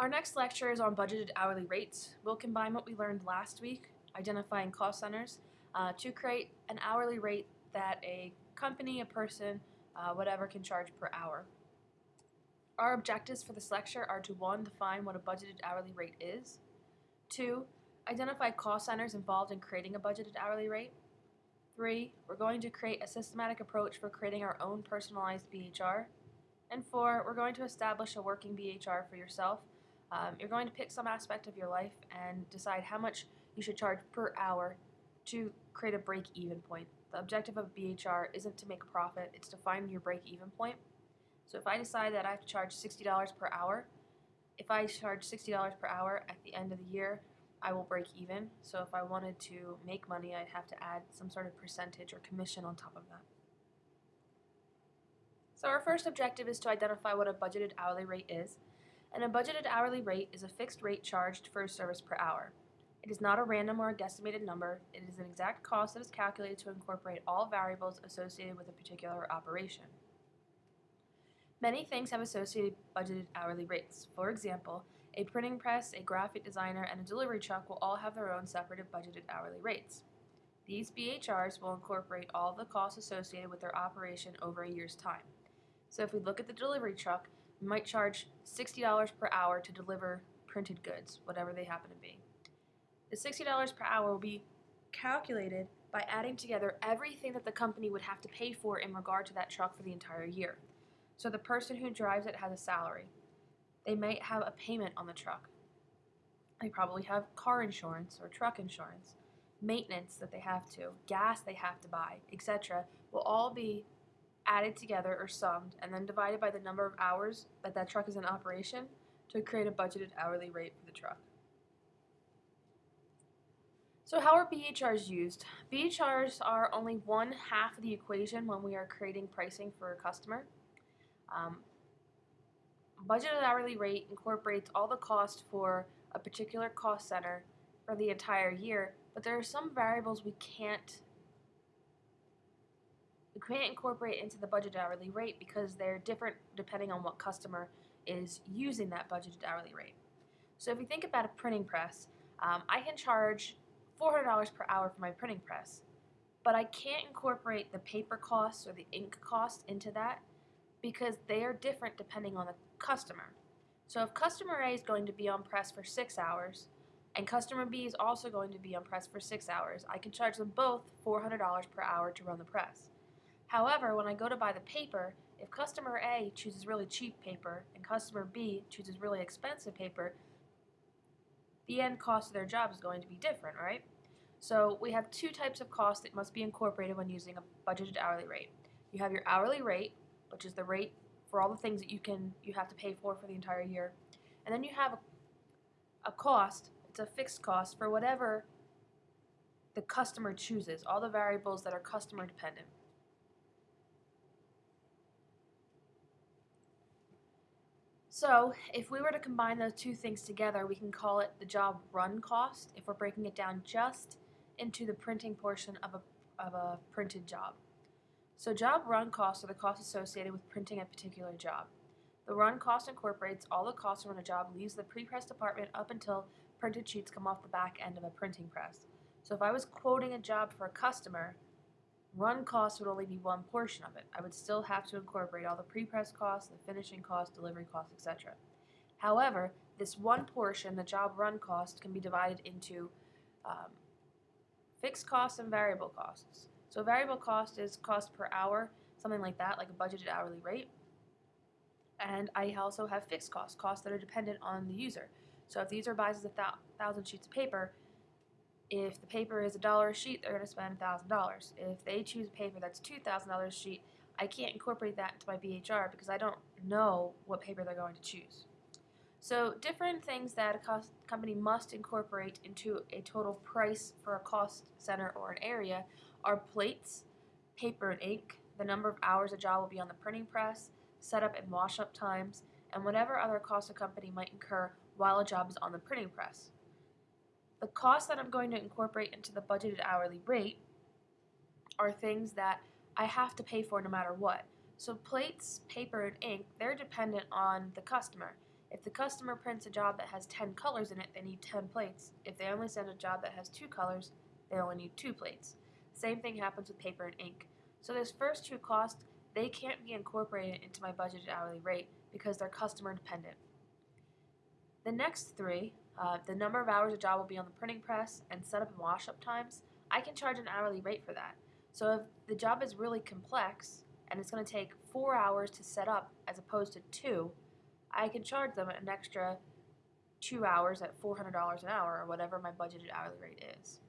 Our next lecture is on budgeted hourly rates. We'll combine what we learned last week, identifying cost centers, uh, to create an hourly rate that a company, a person, uh, whatever can charge per hour. Our objectives for this lecture are to one, define what a budgeted hourly rate is, two, identify cost centers involved in creating a budgeted hourly rate, three, we're going to create a systematic approach for creating our own personalized BHR, and four, we're going to establish a working BHR for yourself. Um, you're going to pick some aspect of your life and decide how much you should charge per hour to create a break-even point. The objective of BHR isn't to make a profit, it's to find your break-even point. So if I decide that I have to charge $60 per hour, if I charge $60 per hour at the end of the year, I will break even. So if I wanted to make money, I'd have to add some sort of percentage or commission on top of that. So our first objective is to identify what a budgeted hourly rate is. And a budgeted hourly rate is a fixed rate charged for a service per hour. It is not a random or a guesstimated number. It is an exact cost that is calculated to incorporate all variables associated with a particular operation. Many things have associated budgeted hourly rates. For example, a printing press, a graphic designer, and a delivery truck will all have their own separate budgeted hourly rates. These BHRs will incorporate all the costs associated with their operation over a year's time. So if we look at the delivery truck, might charge $60 per hour to deliver printed goods, whatever they happen to be. The $60 per hour will be calculated by adding together everything that the company would have to pay for in regard to that truck for the entire year. So the person who drives it has a salary. They might have a payment on the truck. They probably have car insurance or truck insurance, maintenance that they have to, gas they have to buy, etc. will all be added together or summed and then divided by the number of hours that that truck is in operation to create a budgeted hourly rate for the truck. So how are BHRs used? BHRs are only one half of the equation when we are creating pricing for a customer. Um, budgeted hourly rate incorporates all the cost for a particular cost center for the entire year, but there are some variables we can't we can't incorporate into the budgeted hourly rate because they're different depending on what customer is using that budgeted hourly rate. So if you think about a printing press, um, I can charge $400 per hour for my printing press, but I can't incorporate the paper costs or the ink cost into that because they are different depending on the customer. So if customer A is going to be on press for six hours and customer B is also going to be on press for six hours, I can charge them both $400 per hour to run the press. However, when I go to buy the paper, if customer A chooses really cheap paper and customer B chooses really expensive paper, the end cost of their job is going to be different, right? So we have two types of costs that must be incorporated when using a budgeted hourly rate. You have your hourly rate, which is the rate for all the things that you can you have to pay for for the entire year, and then you have a, a cost. It's a fixed cost for whatever the customer chooses, all the variables that are customer dependent. So if we were to combine those two things together, we can call it the job run cost if we're breaking it down just into the printing portion of a, of a printed job. So job run costs are the costs associated with printing a particular job. The run cost incorporates all the costs when a job leaves the pre-press department up until printed sheets come off the back end of a printing press. So if I was quoting a job for a customer, Run costs would only be one portion of it. I would still have to incorporate all the pre-press costs, the finishing costs, delivery costs, etc. However, this one portion, the job run cost, can be divided into um, fixed costs and variable costs. So variable cost is cost per hour, something like that, like a budgeted hourly rate. And I also have fixed costs, costs that are dependent on the user. So if the user buys a thousand sheets of paper, if the paper is a dollar a sheet, they're going to spend $1,000. If they choose a paper that's $2,000 a sheet, I can't incorporate that into my BHR because I don't know what paper they're going to choose. So different things that a cost company must incorporate into a total price for a cost center or an area are plates, paper and ink, the number of hours a job will be on the printing press, setup and wash up times, and whatever other costs a company might incur while a job is on the printing press. The costs that I'm going to incorporate into the budgeted hourly rate are things that I have to pay for no matter what. So plates, paper, and ink, they're dependent on the customer. If the customer prints a job that has 10 colors in it, they need 10 plates. If they only send a job that has two colors, they only need two plates. Same thing happens with paper and ink. So those first two costs, they can't be incorporated into my budgeted hourly rate because they're customer dependent. The next three, uh, the number of hours a job will be on the printing press and setup and wash up times, I can charge an hourly rate for that. So if the job is really complex and it's going to take four hours to set up as opposed to two, I can charge them an extra two hours at $400 an hour or whatever my budgeted hourly rate is.